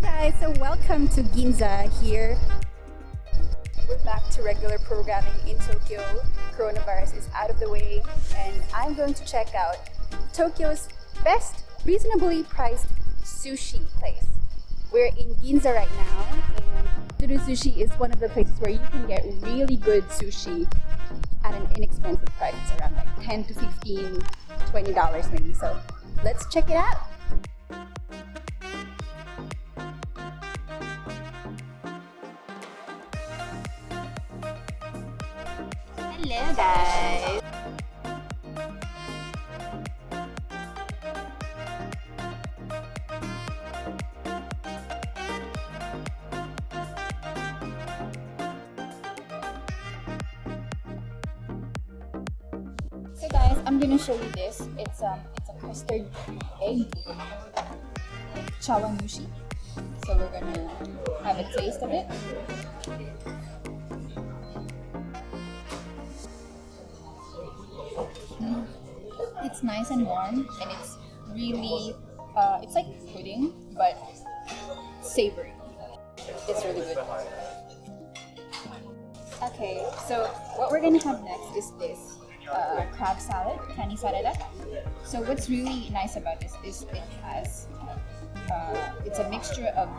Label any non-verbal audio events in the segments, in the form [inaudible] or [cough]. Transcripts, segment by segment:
Hey guys, so welcome to Ginza here. We're back to regular programming in Tokyo. Coronavirus is out of the way and I'm going to check out Tokyo's best reasonably priced sushi place. We're in Ginza right now and Duru Sushi is one of the places where you can get really good sushi at an inexpensive price, around like 10 to 15, 20 dollars maybe. So let's check it out. Hello guys! So guys, I'm gonna show you this. It's um it's a custard egg chawanmushi. So we're gonna have a taste of it. It's nice and warm and it's really uh, it's like pudding but savory. It's really good. Okay, so what we're gonna have next is this uh, crab salad, kani sarada. So what's really nice about this is it has uh, it's a mixture of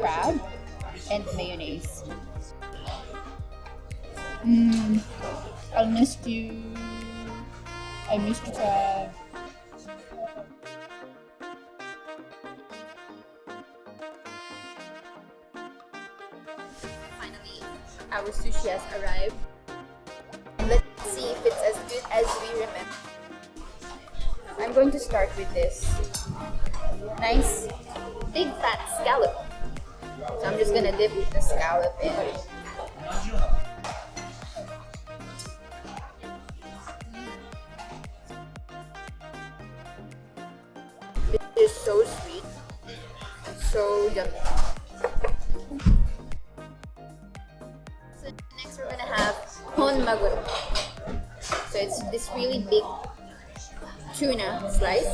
crab and mayonnaise. Mmm, I missed you. I missed crab. Finally, our sushi has arrived. Let's see if it's as good as we remember. I'm going to start with this nice big fat scallop. So I'm just gonna dip the scallop in. So sweet, and so yummy. So next we're gonna have hon maguro. So it's this really big tuna slice.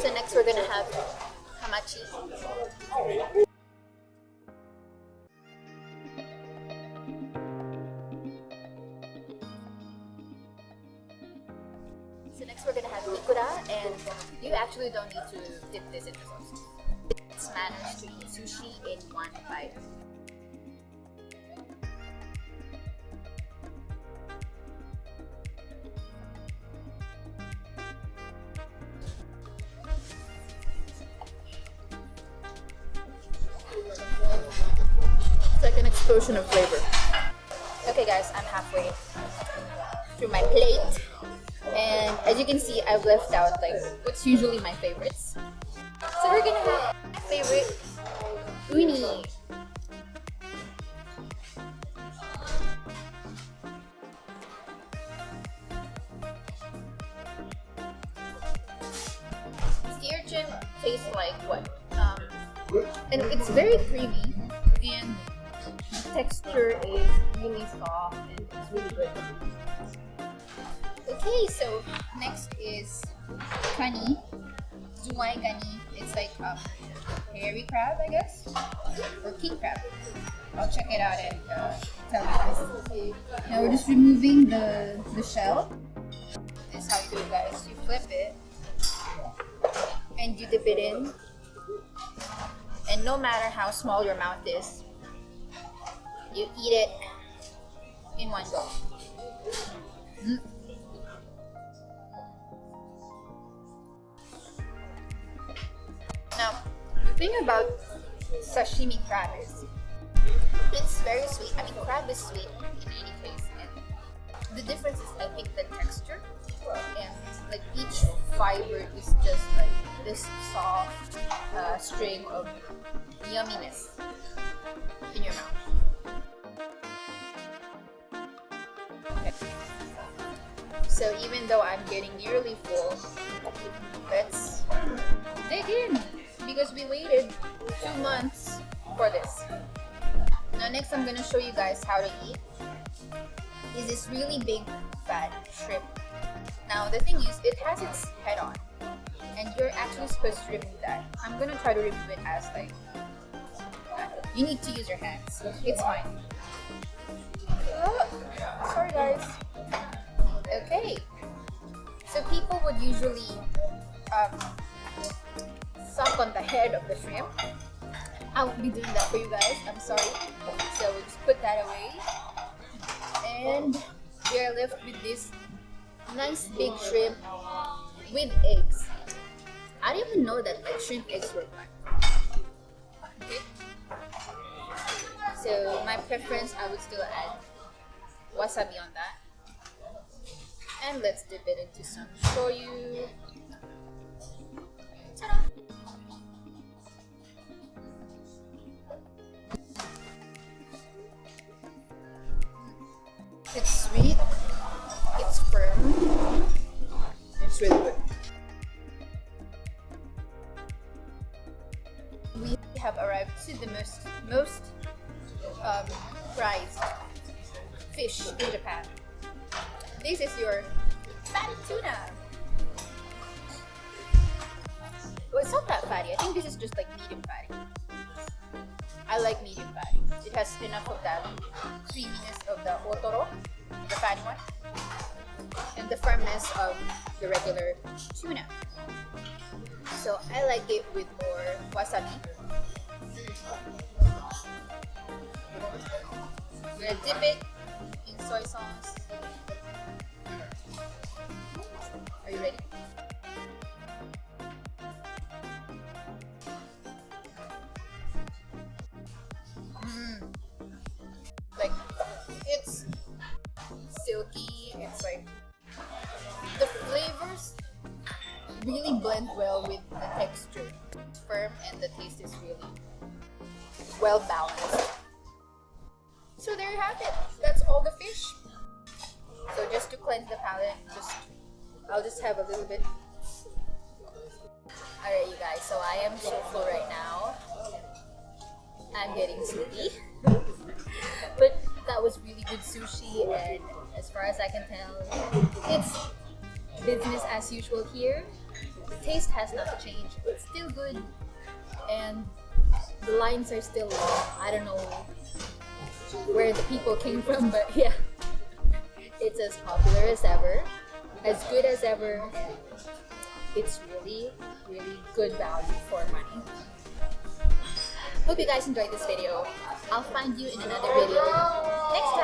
So next we're gonna have hamachi. You actually don't need to dip this into sauce. It's manners to eat sushi in one bite. It's like an explosion of flavor. Okay guys, I'm halfway through my plate. And as you can see, I've left out like what's usually my favorites. So we're gonna have my favorite uni. Sea tastes like what? Um, and it's very creamy and the texture is really soft and it's really good. Okay, so next is kani, zuwai kani. It's like a hairy crab, I guess, or king crab. I'll check it out and uh, tell you guys. Now we're just removing the the shell. This is how you do it, guys. You flip it and you dip it in. And no matter how small your mouth is, you eat it in one go. Mm. Thing about sashimi crab is it's very sweet. I mean, crab is sweet in any case. And the difference is, I think, the texture. And like each fiber is just like this soft uh, string of yumminess in your mouth. So even though I'm getting nearly full, let's dig in because we waited two months for this. Now next I'm gonna show you guys how to eat. Is this really big fat shrimp. Now the thing is, it has its head on, and you're actually supposed to remove that. I'm gonna try to remove it as like you need to use your hands. It's fine. Oh, sorry guys. Okay. So people would usually um, suck on the head of the shrimp. I won't be doing that for you guys. I'm sorry. So we'll just put that away. And we are left with this nice big shrimp with eggs. I didn't even know that like shrimp eggs were black. Okay. So my preference, I would still add wasabi on that. And let's dip it into some shoyu. It's sweet, it's firm, it's really good. We have arrived to the most most um, prized fish in Japan. This is your fatty tuna. Well, it's not that fatty. I think this is just like medium fatty. I like medium fatty. It has enough of that creaminess of the otoro, the fatty one, and the firmness of the regular tuna. So I like it with more wasabi. I'm gonna dip it in soy sauce. Blend well with the texture. It's firm and the taste is really well balanced. So there you have it. That's all the fish. So just to cleanse the palate, just I'll just have a little bit. Alright you guys, so I am so full right now. I'm getting sleepy. [laughs] but that was really good sushi and as far as I can tell, it's business as usual here. The taste has not changed. It's still good and the lines are still long. I don't know where the people came from, but [laughs] yeah, it's as popular as ever, as good as ever. It's really, really good value for money. Hope you guys enjoyed this video. I'll find you in another video next